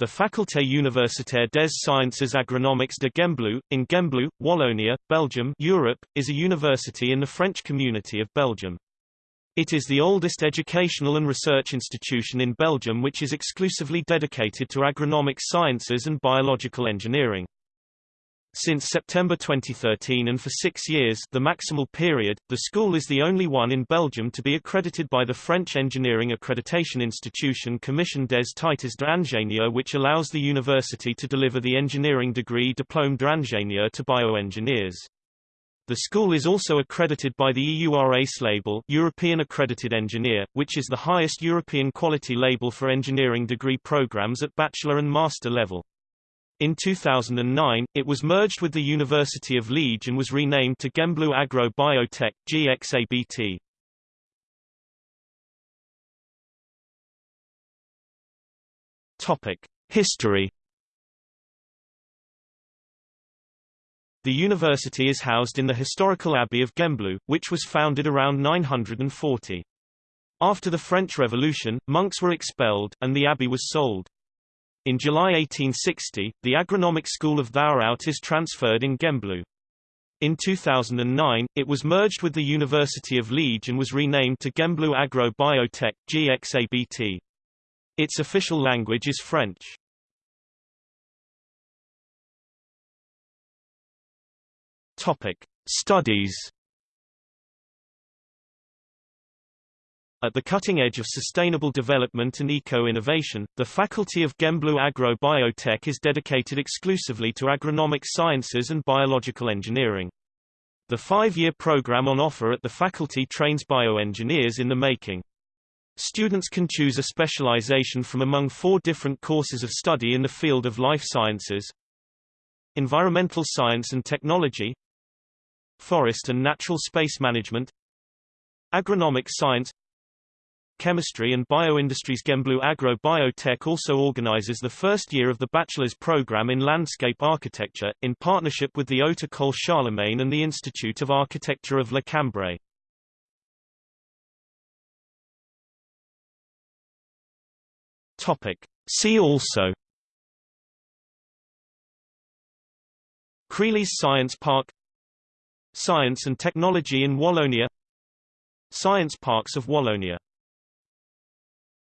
The Faculté Universitaire des Sciences Agronomiques de Gembloux, in Gembloux, Wallonia, Belgium Europe, is a university in the French community of Belgium. It is the oldest educational and research institution in Belgium which is exclusively dedicated to agronomic sciences and biological engineering. Since September 2013 and for six years the maximal period, the school is the only one in Belgium to be accredited by the French engineering accreditation institution Commission des Titres d'Ingénieur which allows the university to deliver the engineering degree Diplôme d'ingénieur to bioengineers. The school is also accredited by the EURACE label European Accredited Engineer, which is the highest European quality label for engineering degree programs at bachelor and master level. In 2009, it was merged with the University of Liège and was renamed to Gembloux Agro Biotech GXABT. Topic: History. The university is housed in the historical Abbey of Gembloux, which was founded around 940. After the French Revolution, monks were expelled, and the abbey was sold. In July 1860, the agronomic school of Thourout is transferred in Gembloux. In 2009, it was merged with the University of Liège and was renamed to Gembloux Agro Biotech GXABT. Its official language is French. Topic: Studies At the cutting edge of sustainable development and eco-innovation, the Faculty of Gembloux Agro Biotech is dedicated exclusively to agronomic sciences and biological engineering. The five-year program on offer at the faculty trains bioengineers in the making. Students can choose a specialization from among four different courses of study in the field of life sciences, environmental science and technology, forest and natural space management, agronomic science, Chemistry and Bioindustries Gembloux Agro Biotech also organizes the first year of the bachelor's program in landscape architecture, in partnership with the Haute École Charlemagne and the Institute of Architecture of La Cambre. Topic. See also Crealys Science Park Science and Technology in Wallonia Science Parks of Wallonia